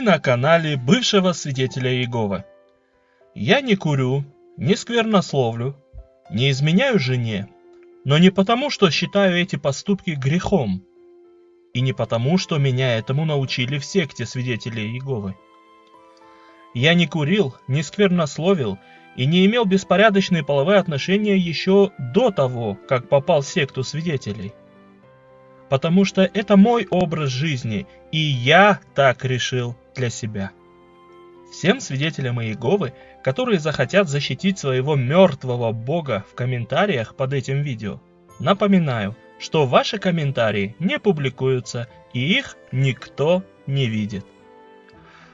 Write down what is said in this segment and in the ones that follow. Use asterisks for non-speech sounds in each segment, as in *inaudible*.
Вы на канале бывшего свидетеля Иеговы. Я не курю, не сквернословлю, не изменяю жене, но не потому, что считаю эти поступки грехом, и не потому, что меня этому научили в секте свидетелей Иеговы. Я не курил, не сквернословил и не имел беспорядочные половые отношения еще до того, как попал в секту свидетелей. Потому что это мой образ жизни, и я так решил для себя. Всем свидетелям Иеговы, которые захотят защитить своего мертвого бога в комментариях под этим видео, напоминаю, что ваши комментарии не публикуются и их никто не видит.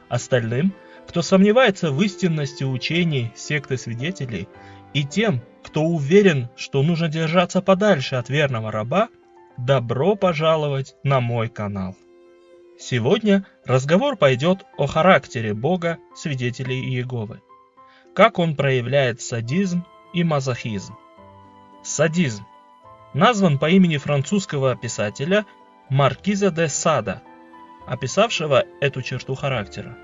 Остальным – кто сомневается в истинности учений секты свидетелей, и тем, кто уверен, что нужно держаться подальше от верного раба, добро пожаловать на мой канал. Сегодня разговор пойдет о характере Бога свидетелей Иеговы, как он проявляет садизм и мазохизм. Садизм. Назван по имени французского писателя Маркиза де Сада, описавшего эту черту характера.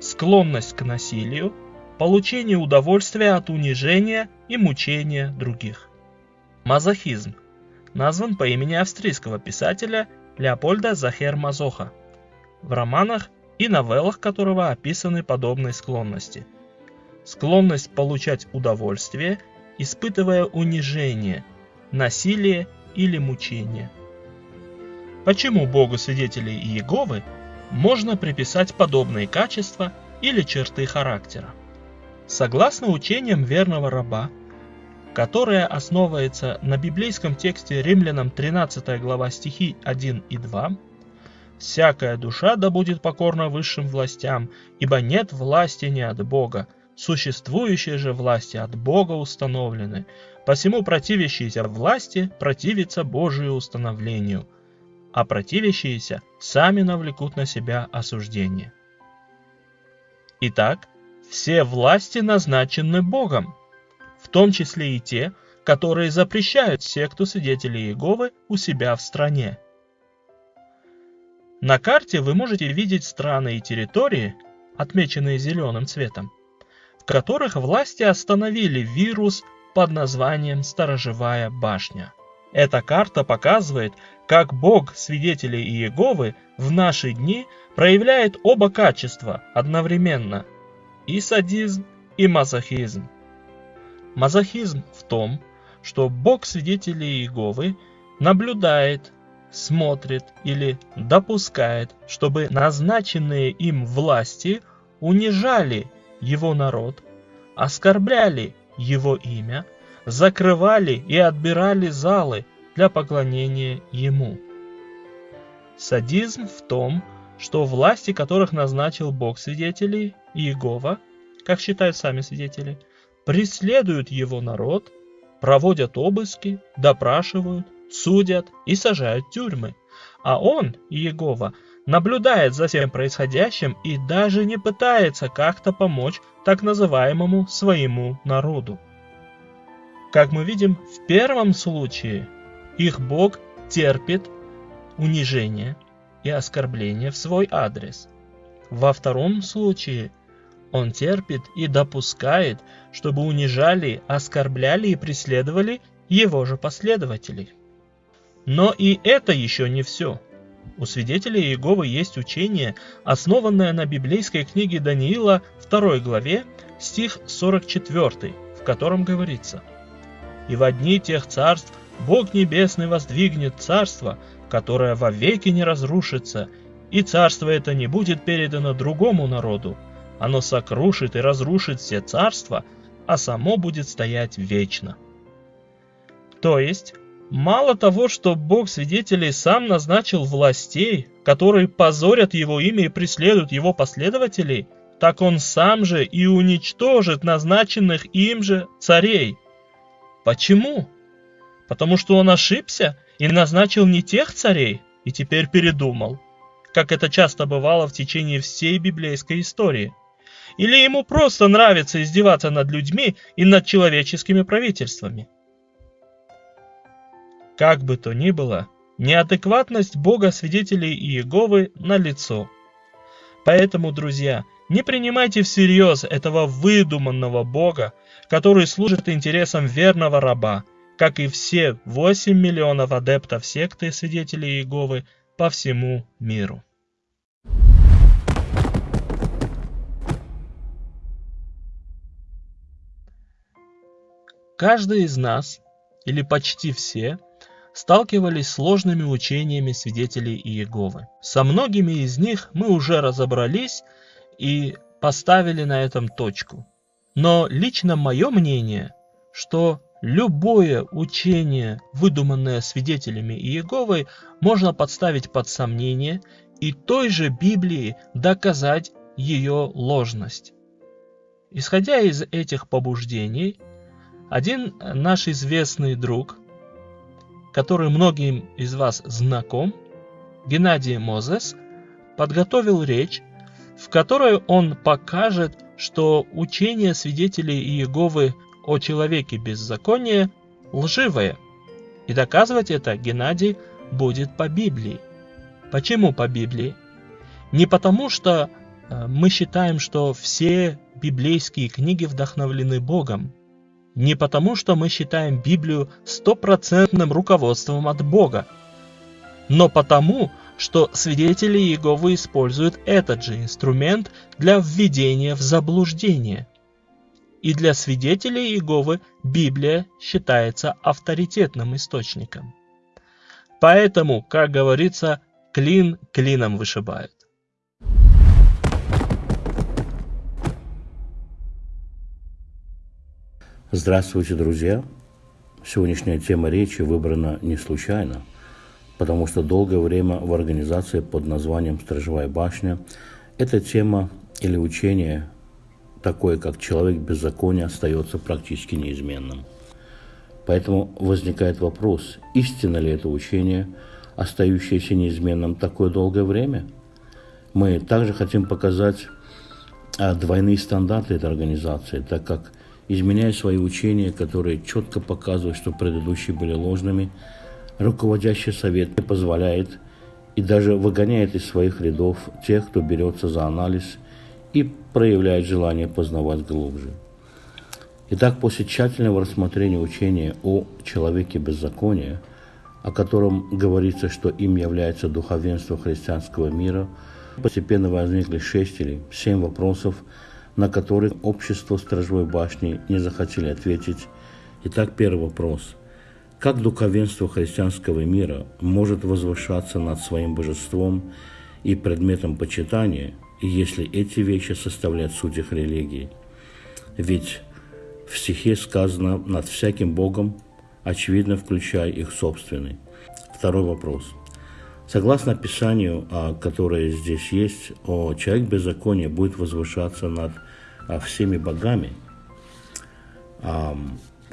Склонность к насилию, получение удовольствия от унижения и мучения других. Мазохизм. Назван по имени австрийского писателя Леопольда Захер Мазоха, в романах и новеллах которого описаны подобные склонности. Склонность получать удовольствие, испытывая унижение, насилие или мучение. Почему Богу свидетелей Иеговы можно приписать подобные качества или черты характера. Согласно учениям верного раба, которое основывается на библейском тексте Римлянам 13 глава стихи 1 и 2, «Всякая душа да будет покорна высшим властям, ибо нет власти не от Бога, существующие же власти от Бога установлены, посему противящиеся власти противятся Божию установлению, а противящиеся сами навлекут на себя осуждение. Итак, все власти назначены Богом, в том числе и те, которые запрещают секту свидетелей Иеговы у себя в стране. На карте вы можете видеть страны и территории, отмеченные зеленым цветом, в которых власти остановили вирус под названием «Сторожевая башня». Эта карта показывает, как Бог свидетелей Иеговы в наши дни проявляет оба качества одновременно – и садизм, и мазохизм. Мазохизм в том, что Бог свидетелей Иеговы наблюдает, смотрит или допускает, чтобы назначенные им власти унижали его народ, оскорбляли его имя, закрывали и отбирали залы для поклонения ему. Садизм в том, что власти которых назначил Бог свидетелей, Иегова, как считают сами свидетели, преследуют его народ, проводят обыски, допрашивают, судят и сажают в тюрьмы. А он, Иегова, наблюдает за всем происходящим и даже не пытается как-то помочь так называемому своему народу. Как мы видим, в первом случае их Бог терпит унижение и оскорбление в свой адрес. Во втором случае он терпит и допускает, чтобы унижали, оскорбляли и преследовали его же последователей. Но и это еще не все. У свидетелей Иеговы есть учение, основанное на библейской книге Даниила 2 главе, стих 44, в котором говорится – и в одни тех царств Бог Небесный воздвигнет царство, которое вовеки не разрушится, и царство это не будет передано другому народу. Оно сокрушит и разрушит все царства, а само будет стоять вечно. То есть, мало того, что Бог свидетелей сам назначил властей, которые позорят его имя и преследуют его последователей, так он сам же и уничтожит назначенных им же царей – Почему? Потому что он ошибся и назначил не тех царей, и теперь передумал, как это часто бывало в течение всей библейской истории. Или ему просто нравится издеваться над людьми и над человеческими правительствами. Как бы то ни было, неадекватность Бога свидетелей Иеговы налицо. Поэтому, друзья, не принимайте всерьез этого выдуманного Бога, который служит интересам верного раба, как и все 8 миллионов адептов секты свидетелей Иеговы по всему миру. Каждый из нас, или почти все, сталкивались с сложными учениями свидетелей Иеговы. Со многими из них мы уже разобрались и поставили на этом точку. Но лично мое мнение, что любое учение, выдуманное свидетелями Иеговы, можно подставить под сомнение и той же Библии доказать ее ложность. Исходя из этих побуждений, один наш известный друг, который многим из вас знаком, Геннадий Мозес, подготовил речь, в которой он покажет, что учение свидетелей Иеговы о человеке беззакония лживое. И доказывать это Геннадий будет по Библии. Почему по Библии? Не потому, что э, мы считаем, что все библейские книги вдохновлены Богом, не потому, что мы считаем Библию стопроцентным руководством от Бога, но потому, что свидетели Иеговы используют этот же инструмент для введения в заблуждение. И для свидетелей Иеговы Библия считается авторитетным источником. Поэтому, как говорится, клин клином вышибают. Здравствуйте, друзья! Сегодняшняя тема речи выбрана не случайно, потому что долгое время в организации под названием «Сторожевая башня» эта тема или учение, такое как «человек беззакония», остается практически неизменным. Поэтому возникает вопрос, истинно ли это учение, остающееся неизменным такое долгое время? Мы также хотим показать а, двойные стандарты этой организации, так как – изменяя свои учения, которые четко показывают, что предыдущие были ложными, руководящий совет не позволяет и даже выгоняет из своих рядов тех, кто берется за анализ и проявляет желание познавать глубже. Итак, после тщательного рассмотрения учения о человеке беззакония, о котором говорится, что им является духовенство христианского мира, постепенно возникли шесть или семь вопросов, на который общество Сторожевой башни не захотели ответить. Итак, первый вопрос. Как духовенство христианского мира может возвышаться над своим божеством и предметом почитания, если эти вещи составляют суть их религии? Ведь в стихе сказано «над всяким Богом», очевидно, включая их собственный. Второй вопрос – Согласно описанию, а, которое здесь есть, человек беззакония будет возвышаться над а, всеми богами.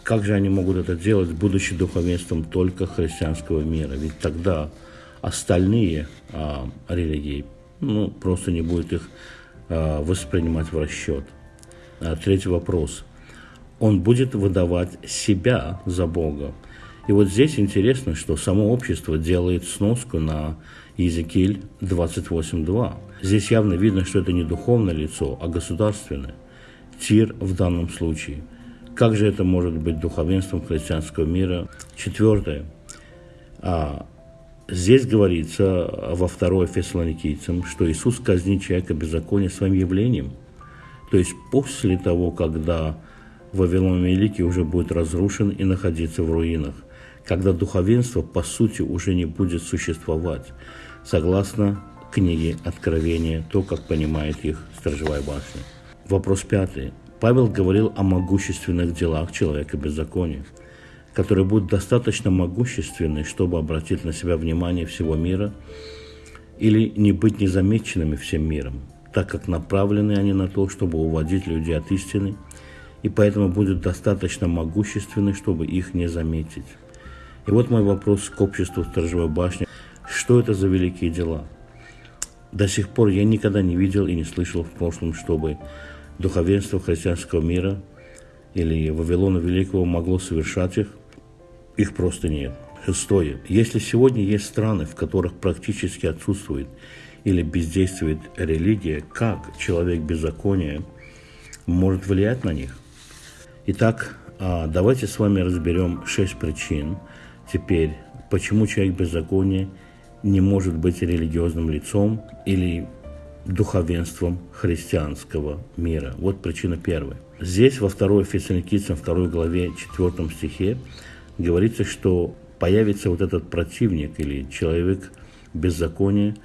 Как же они могут это делать, будучи духовенством только христианского мира? Ведь тогда остальные а, религии ну, просто не будут их воспринимать в расчет. Третий вопрос. Он будет выдавать себя за Бога. И вот здесь интересно, что само общество делает сноску на Иезекииль 28.2. Здесь явно видно, что это не духовное лицо, а государственное. Тир в данном случае. Как же это может быть духовенством христианского мира? Четвертое. А, здесь говорится во второй Фессалоникийцам, что Иисус казнит человека беззакония своим явлением. То есть после того, когда Вавилон Великий уже будет разрушен и находиться в руинах когда духовенство по сути уже не будет существовать, согласно книге Откровения, то, как понимает их Сторожевая башня. Вопрос пятый. Павел говорил о могущественных делах человека беззакония, которые будут достаточно могущественны, чтобы обратить на себя внимание всего мира или не быть незамеченными всем миром, так как направлены они на то, чтобы уводить людей от истины, и поэтому будут достаточно могущественны, чтобы их не заметить. И вот мой вопрос к обществу Сторожевой башни. Что это за великие дела? До сих пор я никогда не видел и не слышал в прошлом, чтобы духовенство христианского мира или Вавилона Великого могло совершать их. Их просто нет. Шестое. Если сегодня есть страны, в которых практически отсутствует или бездействует религия, как человек беззакония может влиять на них? Итак, а, давайте с вами разберем шесть причин теперь, почему человек беззакония не может быть религиозным лицом или духовенством христианского мира. Вот причина первая. Здесь во второй Фессалоникийцам, второй главе, четвертом стихе говорится, что появится вот этот противник или человек беззакония,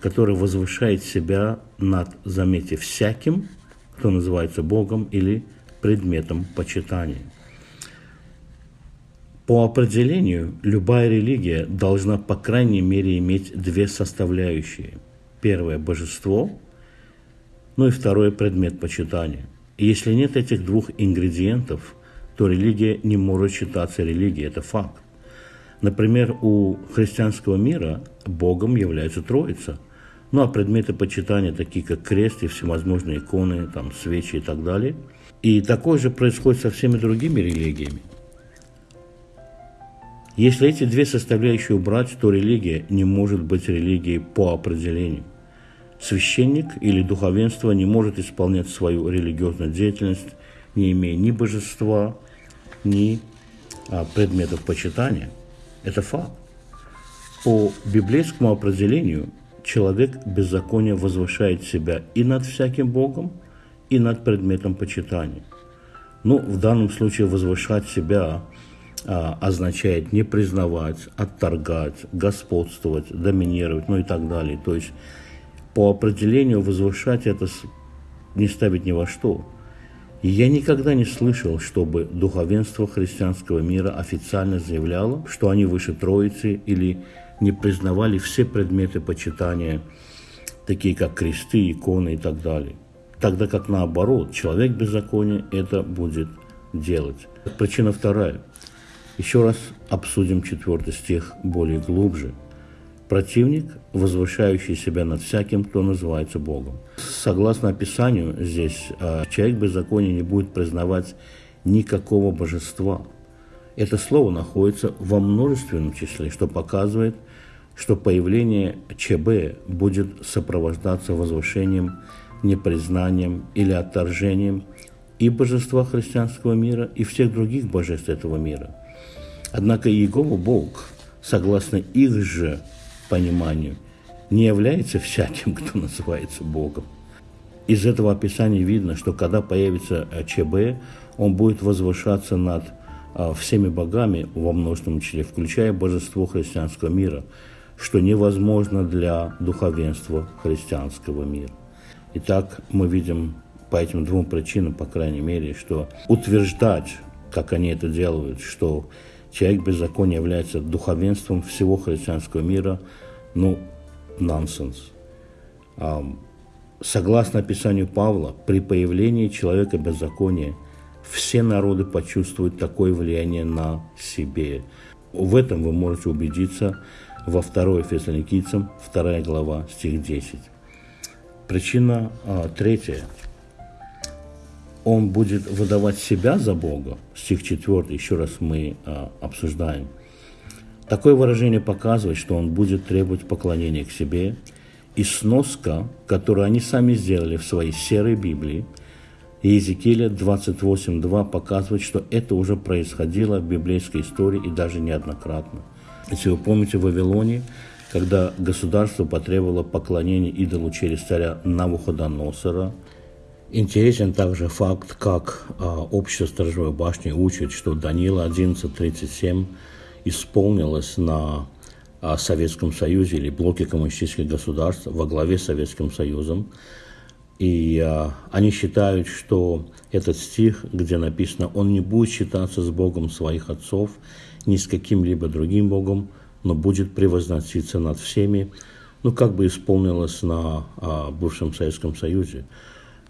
который возвышает себя над, заметьте, всяким, кто называется Богом или предметом почитания. По определению, любая религия должна, по крайней мере, иметь две составляющие. Первое – божество, ну и второе – предмет почитания. И если нет этих двух ингредиентов, то религия не может считаться религией, это факт. Например, у христианского мира Богом является Троица. Ну а предметы почитания, такие как крест и всевозможные иконы, там, свечи и так далее. И такое же происходит со всеми другими религиями. Если эти две составляющие убрать, то религия не может быть религией по определению. Священник или духовенство не может исполнять свою религиозную деятельность, не имея ни божества, ни а, предметов почитания. Это факт. По библейскому определению человек беззакония возвышает себя и над всяким Богом, и над предметом почитания. Ну, в данном случае возвышать себя означает не признавать, отторгать, господствовать, доминировать, ну и так далее. То есть по определению возвышать это не ставить ни во что. И я никогда не слышал, чтобы духовенство христианского мира официально заявляло, что они выше Троицы или не признавали все предметы почитания, такие как кресты, иконы и так далее. Тогда как наоборот, человек беззакония это будет делать. Причина вторая – еще раз обсудим четвертый стих более глубже. Противник, возвышающий себя над всяким, кто называется Богом. Согласно описанию здесь, а, человек беззакония не будет признавать никакого божества. Это слово находится во множественном числе, что показывает, что появление ЧБ будет сопровождаться возвышением, непризнанием или отторжением и божества христианского мира, и всех других божеств этого мира – Однако Иегова Бог, согласно их же пониманию, не является всяким, кто называется Богом. Из этого описания видно, что когда появится ЧБ, он будет возвышаться над э, всеми богами во множественном числе, включая божество христианского мира, что невозможно для духовенства христианского мира. Итак, мы видим по этим двум причинам, по крайней мере, что утверждать, как они это делают, что человек беззакония является духовенством всего христианского мира, ну, нонсенс. Согласно описанию Павла, при появлении человека беззакония все народы почувствуют такое влияние на себе. В этом вы можете убедиться во 2 Фессалоникийцам, 2 глава, стих 10. Причина а, третья – он будет выдавать себя за Бога, стих 4, еще раз мы а, обсуждаем. Такое выражение показывает, что он будет требовать поклонения к себе, и сноска, которую они сами сделали в своей серой Библии, Иезекииля 28.2 показывает, что это уже происходило в библейской истории и даже неоднократно. Если вы помните в Вавилоне, когда государство потребовало поклонения идолу через царя Навуходоносора – Интересен также факт, как а, общество Сторожевой башни учит, что Данила 1137 исполнилось на а, Советском Союзе или блоке коммунистических государств во главе с Советским Союзом. И а, они считают, что этот стих, где написано «Он не будет считаться с Богом своих отцов, ни с каким-либо другим Богом, но будет превозноситься над всеми», ну, как бы исполнилось на а, бывшем Советском Союзе.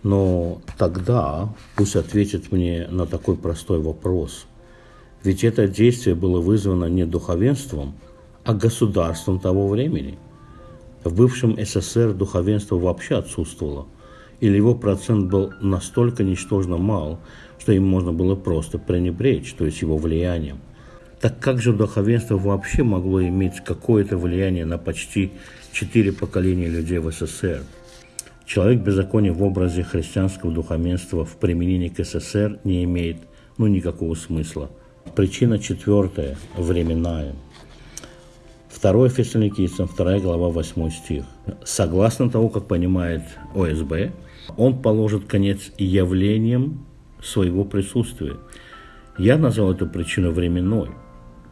Но тогда пусть ответит мне на такой простой вопрос. Ведь это действие было вызвано не духовенством, а государством того времени. В бывшем СССР духовенство вообще отсутствовало, или его процент был настолько ничтожно мал, что им можно было просто пренебречь, то есть его влиянием. Так как же духовенство вообще могло иметь какое-то влияние на почти четыре поколения людей в СССР? Человек беззакония в образе христианского духовенства в применении к СССР не имеет ну, никакого смысла. Причина четвертая, временная. Второе Фессалоникийцам, вторая глава, 8 стих. Согласно того, как понимает ОСБ, он положит конец явлениям своего присутствия. Я назвал эту причину временной.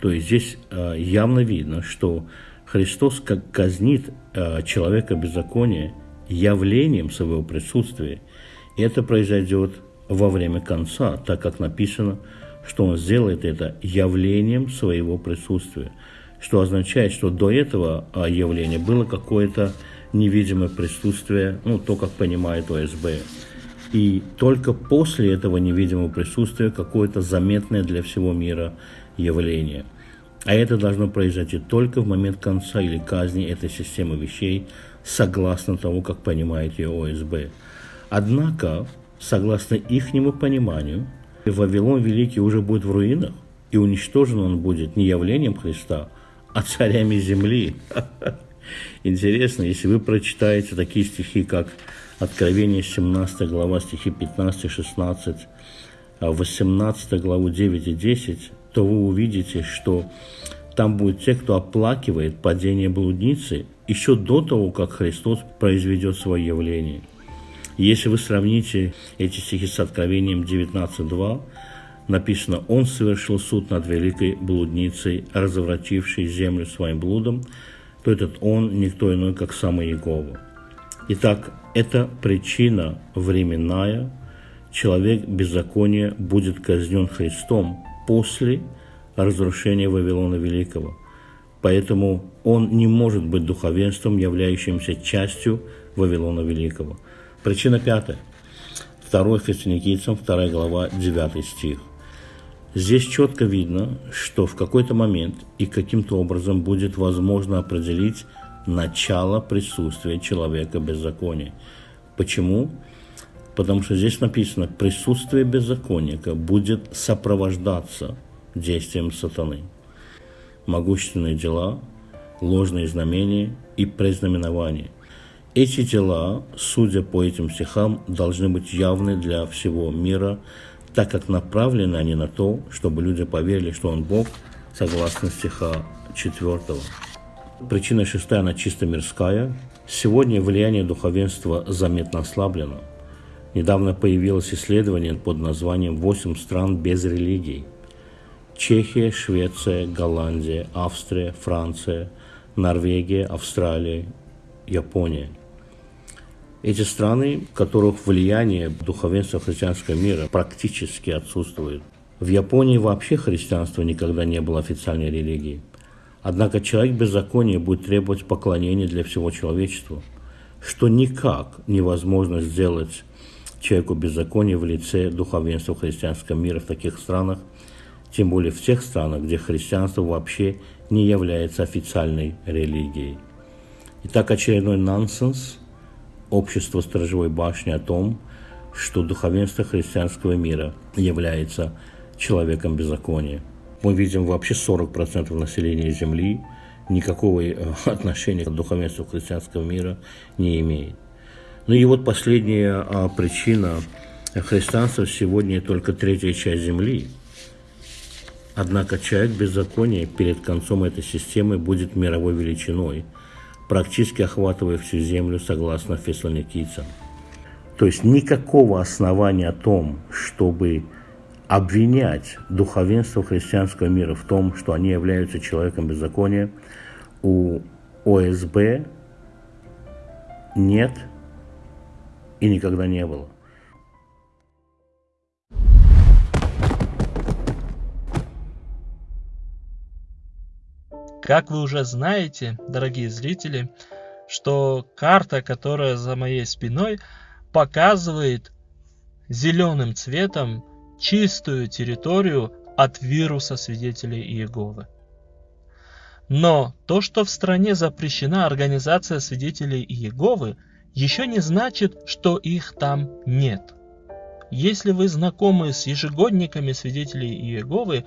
То есть здесь э, явно видно, что Христос как казнит э, человека беззакония явлением своего присутствия. И это произойдет во время конца, так как написано, что он сделает это явлением своего присутствия что означает, что до этого а, явления было какое-то невидимое присутствие, ну, то, как понимает ОСБ. И только после этого невидимого присутствия какое-то заметное для всего мира явление. А это должно произойти только в момент конца или казни этой системы вещей, согласно того, как понимает ее ОСБ. Однако, согласно ихнему пониманию, Вавилон Великий уже будет в руинах, и уничтожен он будет не явлением Христа, а царями земли. *laughs* Интересно, если вы прочитаете такие стихи, как Откровение 17 глава, стихи 15-16, 18 главу 9 и 10, то вы увидите, что там будут те, кто оплакивает падение блудницы еще до того, как Христос произведет свое явление. Если вы сравните эти стихи с Откровением 19.2, написано «Он совершил суд над великой блудницей, развратившей землю своим блудом», то этот «Он» никто иной, как самый Иегова. Итак, это причина временная. Человек беззакония будет казнен Христом после разрушения Вавилона Великого. Поэтому он не может быть духовенством, являющимся частью Вавилона Великого. Причина пятая. 2 Фессалоникийцам, 2 глава, 9 стих. Здесь четко видно, что в какой-то момент и каким-то образом будет возможно определить начало присутствия человека беззакония. Почему? Потому что здесь написано, присутствие беззаконника будет сопровождаться действием сатаны. Могущественные дела, ложные знамения и признаменования. Эти дела, судя по этим стихам, должны быть явны для всего мира – так как направлены они на то, чтобы люди поверили, что он Бог, согласно стиха 4. Причина шестая, она чисто мирская. Сегодня влияние духовенства заметно ослаблено. Недавно появилось исследование под названием «Восемь стран без религий». Чехия, Швеция, Голландия, Австрия, Франция, Норвегия, Австралия, Япония – эти страны, в которых влияние духовенства христианского мира практически отсутствует. В Японии вообще христианство никогда не было официальной религией. Однако человек беззакония будет требовать поклонения для всего человечества, что никак невозможно сделать человеку беззакония в лице духовенства христианского мира в таких странах, тем более в тех странах, где христианство вообще не является официальной религией. Итак, очередной нонсенс – общество Сторожевой башни о том, что духовенство христианского мира является человеком беззакония. Мы видим вообще 40% населения Земли никакого э, *laughs* отношения к духовенству христианского мира не имеет. Ну и вот последняя а, причина. Христианство сегодня только третья часть Земли. Однако человек беззакония перед концом этой системы будет мировой величиной – практически охватывая всю землю, согласно фессалоникийцам. То есть никакого основания о том, чтобы обвинять духовенство христианского мира в том, что они являются человеком беззакония, у ОСБ нет и никогда не было. Как вы уже знаете, дорогие зрители, что карта, которая за моей спиной, показывает зеленым цветом чистую территорию от вируса свидетелей Иеговы. Но то, что в стране запрещена организация свидетелей Иеговы, еще не значит, что их там нет. Если вы знакомы с ежегодниками свидетелей Иеговы,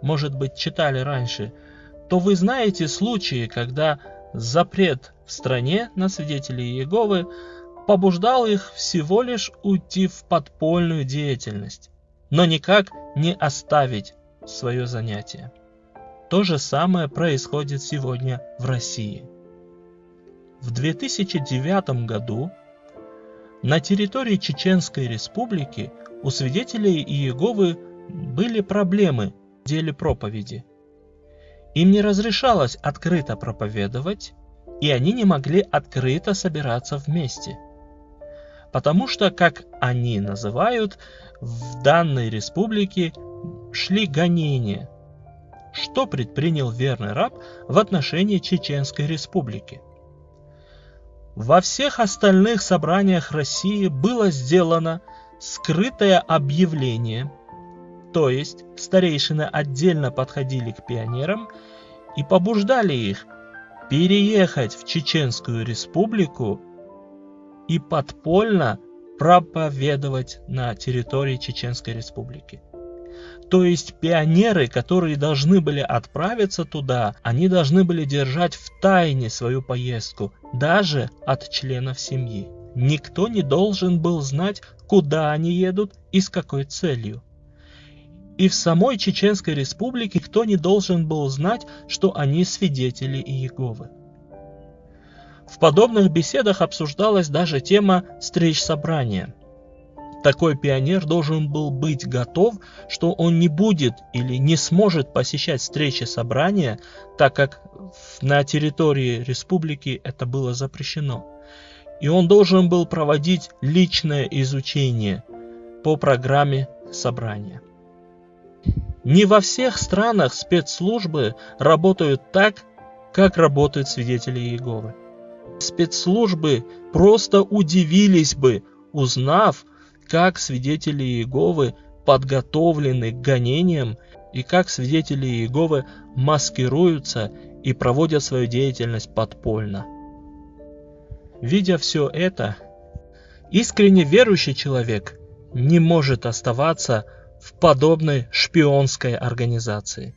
может быть, читали раньше, то вы знаете случаи, когда запрет в стране на свидетелей Иеговы побуждал их всего лишь уйти в подпольную деятельность, но никак не оставить свое занятие. То же самое происходит сегодня в России. В 2009 году на территории Чеченской Республики у свидетелей Иеговы были проблемы в деле проповеди. Им не разрешалось открыто проповедовать, и они не могли открыто собираться вместе. Потому что, как они называют, в данной республике шли гонения. Что предпринял верный раб в отношении Чеченской республики? Во всех остальных собраниях России было сделано скрытое объявление, то есть старейшины отдельно подходили к пионерам и побуждали их переехать в Чеченскую республику и подпольно проповедовать на территории Чеченской республики. То есть пионеры, которые должны были отправиться туда, они должны были держать в тайне свою поездку, даже от членов семьи. Никто не должен был знать, куда они едут и с какой целью. И в самой Чеченской республике никто не должен был знать, что они свидетели Иеговы. В подобных беседах обсуждалась даже тема встреч собрания – такой пионер должен был быть готов, что он не будет или не сможет посещать встречи собрания, так как на территории республики это было запрещено. И он должен был проводить личное изучение по программе собрания. Не во всех странах спецслужбы работают так, как работают свидетели Иеговы. Спецслужбы просто удивились бы, узнав, как свидетели Иеговы подготовлены к гонениям и как свидетели Иеговы маскируются и проводят свою деятельность подпольно. Видя все это, искренне верующий человек не может оставаться в подобной шпионской организации.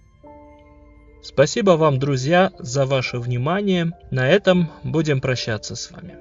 Спасибо вам, друзья, за ваше внимание. На этом будем прощаться с вами.